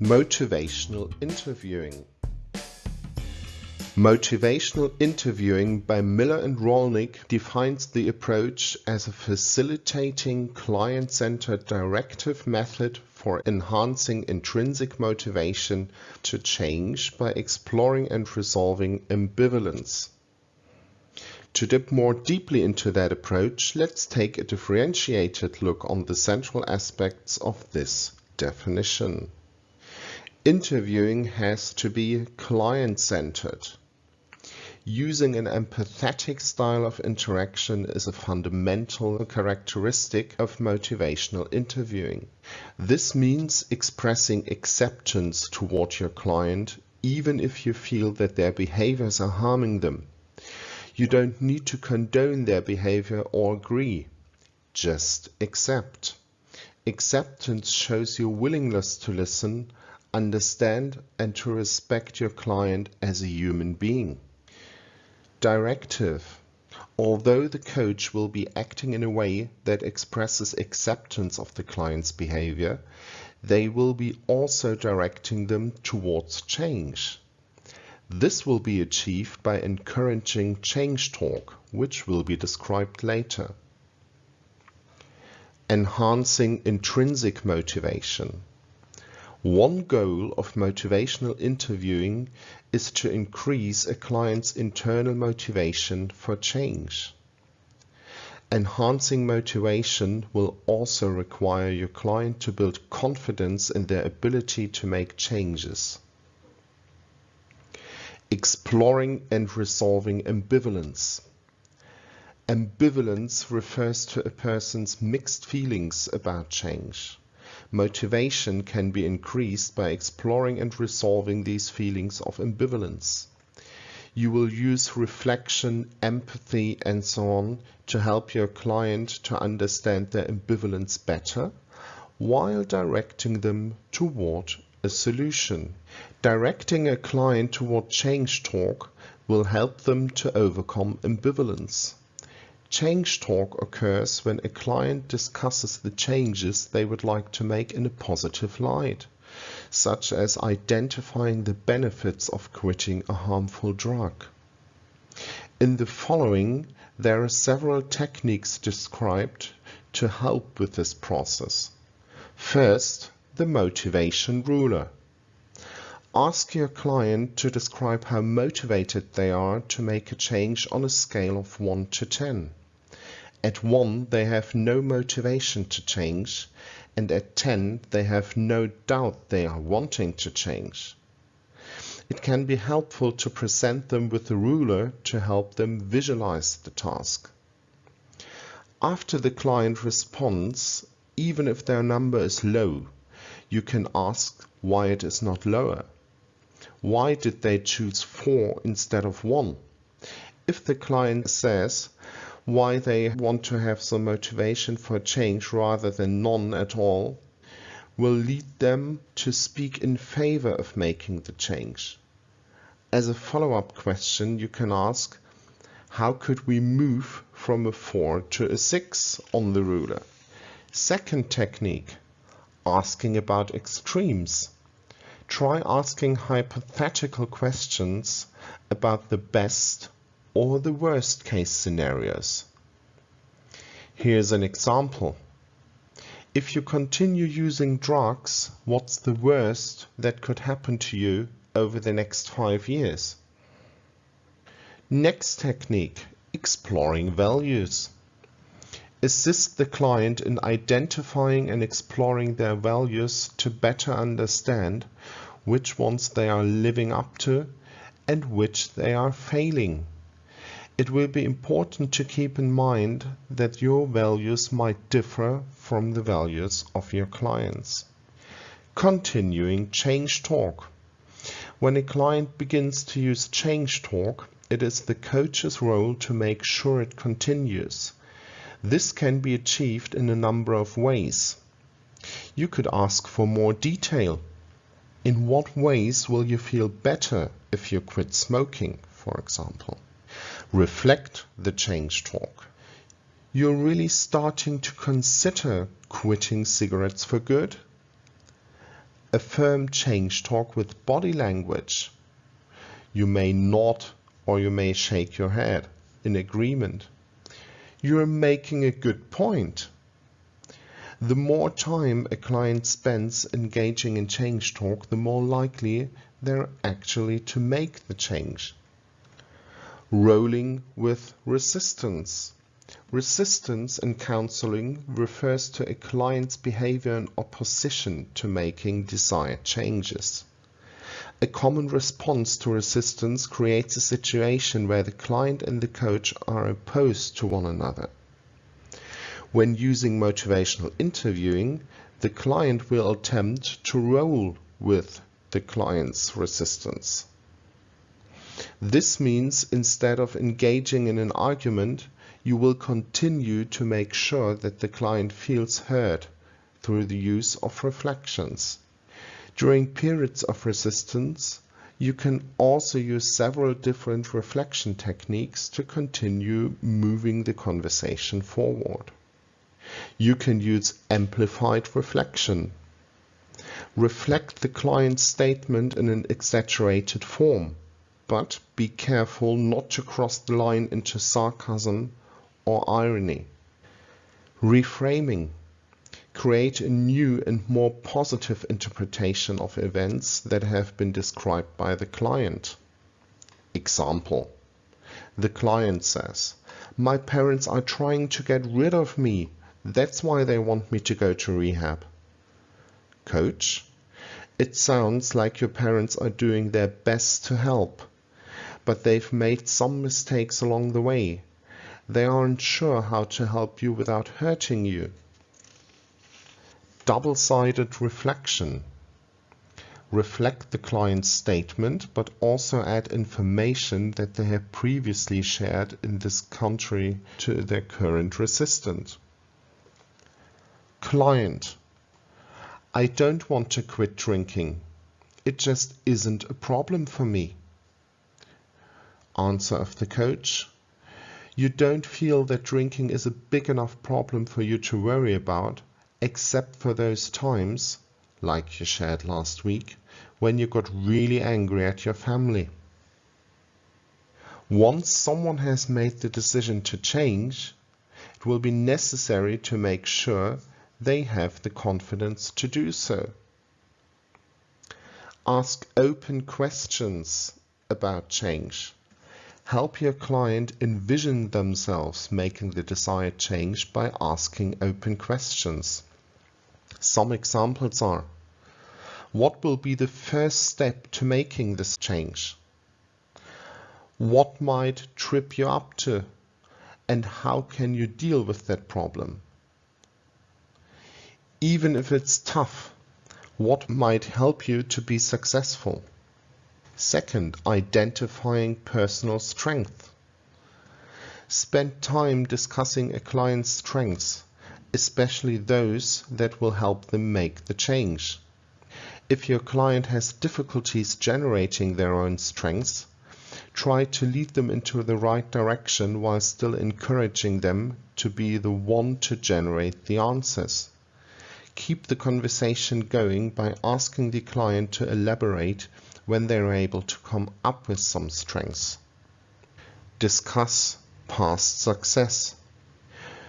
Motivational interviewing. Motivational interviewing by Miller and Rollnick defines the approach as a facilitating client-centered directive method for enhancing intrinsic motivation to change by exploring and resolving ambivalence. To dip more deeply into that approach, let's take a differentiated look on the central aspects of this definition. Interviewing has to be client-centered. Using an empathetic style of interaction is a fundamental characteristic of motivational interviewing. This means expressing acceptance toward your client even if you feel that their behaviors are harming them. You don't need to condone their behavior or agree. Just accept. Acceptance shows your willingness to listen understand and to respect your client as a human being. Directive. Although the coach will be acting in a way that expresses acceptance of the client's behavior, they will be also directing them towards change. This will be achieved by encouraging change talk, which will be described later. Enhancing intrinsic motivation. One goal of motivational interviewing is to increase a client's internal motivation for change. Enhancing motivation will also require your client to build confidence in their ability to make changes. Exploring and resolving ambivalence. Ambivalence refers to a person's mixed feelings about change. Motivation can be increased by exploring and resolving these feelings of ambivalence. You will use reflection, empathy, and so on to help your client to understand their ambivalence better while directing them toward a solution. Directing a client toward change talk will help them to overcome ambivalence. Change talk occurs when a client discusses the changes they would like to make in a positive light, such as identifying the benefits of quitting a harmful drug. In the following, there are several techniques described to help with this process. First, the motivation ruler. Ask your client to describe how motivated they are to make a change on a scale of 1 to 10. At 1 they have no motivation to change and at 10 they have no doubt they are wanting to change. It can be helpful to present them with a ruler to help them visualize the task. After the client responds, even if their number is low, you can ask why it is not lower. Why did they choose 4 instead of 1? If the client says, why they want to have some motivation for change rather than none at all will lead them to speak in favor of making the change. As a follow-up question, you can ask, how could we move from a 4 to a 6 on the ruler? Second technique, asking about extremes. Try asking hypothetical questions about the best or the worst case scenarios. Here's an example. If you continue using drugs, what's the worst that could happen to you over the next five years? Next technique, exploring values. Assist the client in identifying and exploring their values to better understand which ones they are living up to and which they are failing it will be important to keep in mind that your values might differ from the values of your clients. Continuing change talk. When a client begins to use change talk, it is the coach's role to make sure it continues. This can be achieved in a number of ways. You could ask for more detail. In what ways will you feel better if you quit smoking, for example? Reflect the change talk. You're really starting to consider quitting cigarettes for good? Affirm change talk with body language. You may nod or you may shake your head in agreement. You're making a good point. The more time a client spends engaging in change talk, the more likely they're actually to make the change. Rolling with resistance. Resistance in counseling refers to a client's behavior in opposition to making desired changes. A common response to resistance creates a situation where the client and the coach are opposed to one another. When using motivational interviewing, the client will attempt to roll with the client's resistance. This means instead of engaging in an argument, you will continue to make sure that the client feels heard through the use of reflections. During periods of resistance, you can also use several different reflection techniques to continue moving the conversation forward. You can use amplified reflection. Reflect the client's statement in an exaggerated form, but be careful not to cross the line into sarcasm or irony. Reframing. Create a new and more positive interpretation of events that have been described by the client. Example. The client says, My parents are trying to get rid of me. That's why they want me to go to rehab. Coach. It sounds like your parents are doing their best to help, but they've made some mistakes along the way. They aren't sure how to help you without hurting you. Double-sided reflection. Reflect the client's statement, but also add information that they have previously shared in this country to their current resistant. Client. I don't want to quit drinking. It just isn't a problem for me. Answer of the coach you don't feel that drinking is a big enough problem for you to worry about, except for those times, like you shared last week, when you got really angry at your family. Once someone has made the decision to change, it will be necessary to make sure they have the confidence to do so. Ask open questions about change. Help your client envision themselves making the desired change by asking open questions. Some examples are What will be the first step to making this change? What might trip you up to? And how can you deal with that problem? Even if it's tough, what might help you to be successful? Second, identifying personal strength. Spend time discussing a client's strengths, especially those that will help them make the change. If your client has difficulties generating their own strengths, try to lead them into the right direction while still encouraging them to be the one to generate the answers. Keep the conversation going by asking the client to elaborate when they're able to come up with some strengths. Discuss past success.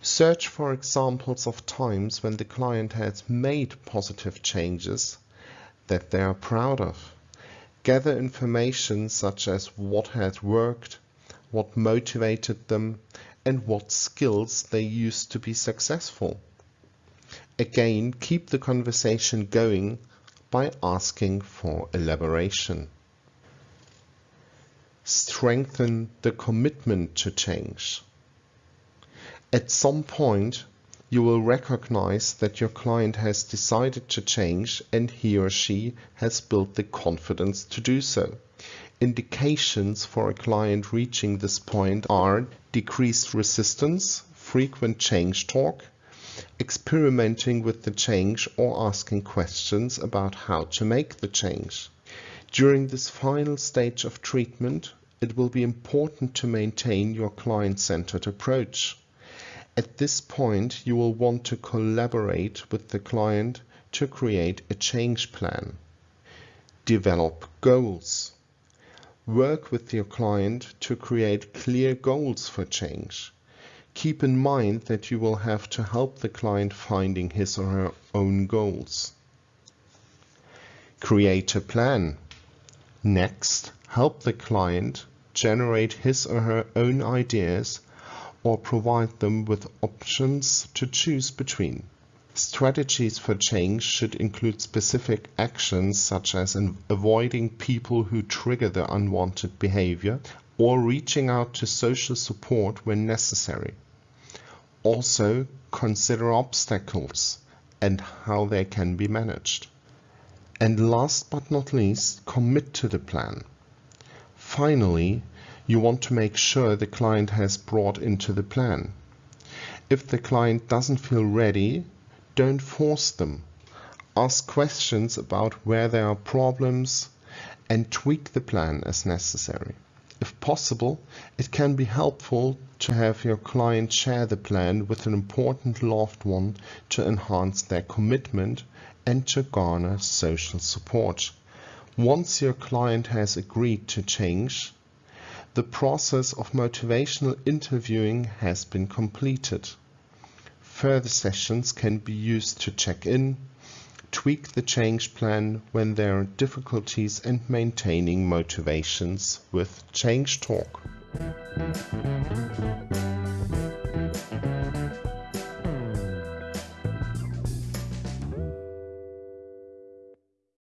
Search for examples of times when the client has made positive changes that they are proud of. Gather information such as what has worked, what motivated them, and what skills they used to be successful. Again, keep the conversation going by asking for elaboration. Strengthen the commitment to change. At some point, you will recognize that your client has decided to change and he or she has built the confidence to do so. Indications for a client reaching this point are decreased resistance, frequent change talk, experimenting with the change or asking questions about how to make the change. During this final stage of treatment, it will be important to maintain your client-centered approach. At this point, you will want to collaborate with the client to create a change plan. Develop goals. Work with your client to create clear goals for change. Keep in mind that you will have to help the client finding his or her own goals. Create a plan. Next, help the client generate his or her own ideas or provide them with options to choose between. Strategies for change should include specific actions such as avoiding people who trigger the unwanted behavior or reaching out to social support when necessary. Also, consider obstacles and how they can be managed. And last but not least, commit to the plan. Finally, you want to make sure the client has brought into the plan. If the client doesn't feel ready, don't force them. Ask questions about where there are problems and tweak the plan as necessary. If possible, it can be helpful to have your client share the plan with an important loved one to enhance their commitment and to garner social support. Once your client has agreed to change, the process of motivational interviewing has been completed. Further sessions can be used to check in, tweak the change plan when there are difficulties and maintaining motivations with Change Talk.